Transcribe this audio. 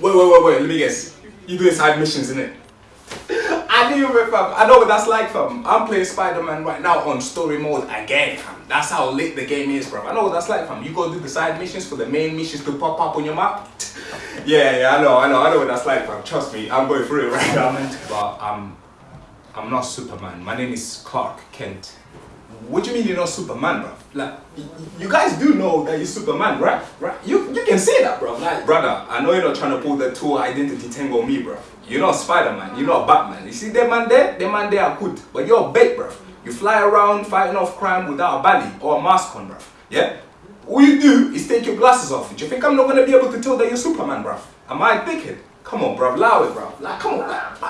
wait, wait, wait, wait, let me guess. You doing side missions, innit? I knew it, fam. I know what that's like, fam. I'm playing Spider-Man right now on story mode again, fam. That's how lit the game is, bro. I know what that's like, fam. You go do the side missions for the main missions to pop up on your map. yeah, yeah, I know, I know, I know what that's like, fam. Trust me, I'm going through it right now. But I'm, I'm not Superman. My name is Clark Kent. What do you mean you're not Superman, bro? Like, you guys do know that you're Superman, right? Right? Can say that, bro. Like, brother, I know you're not trying to pull the two identity on me, bro. You're not Spider-Man. You're not Batman. You see them man there? Them man there are good, but you're a bait, bro. You fly around fighting off crime without a belly or a mask on, bro. Yeah. All you do is take your glasses off. Do you think I'm not gonna be able to tell that you're Superman, bro? Am I thinking? Come on, bro. Allow it, bro. Like, come on, bro.